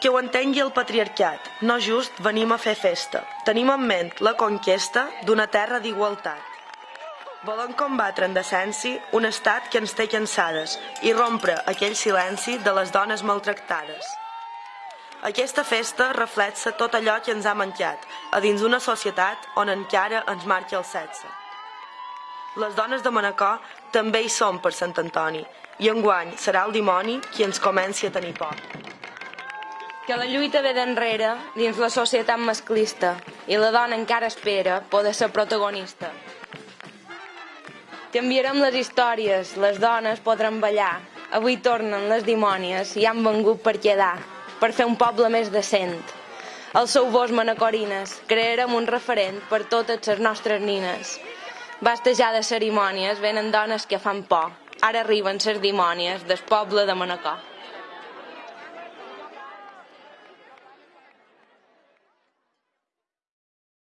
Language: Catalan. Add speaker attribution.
Speaker 1: Que ho entengui el patriarcat, no just venim a fer festa. Tenim en ment la conquesta d'una terra d'igualtat. Volem combatre en decència un estat que ens té cansades i rompre aquell silenci de les dones maltractades. Aquesta festa reflexa tot allò que ens ha mancat a dins d'una societat on encara ens marca el sexe. Les dones de Manacor també hi són per Sant Antoni i enguany serà el dimoni qui ens comenci a tenir por
Speaker 2: que la lluita ve d'enrere dins la societat masclista i la dona encara espera poder ser protagonista. Canviarem les històries, les dones podran ballar, avui tornen les dimònies i han vengut per quedar, per fer un poble més decent. El seu vos manacorines, crearem un referent per totes les nostres nines. Basta ja de cerimònies, venen dones que fan por. Ara arriben les dimònies del poble de Manacor.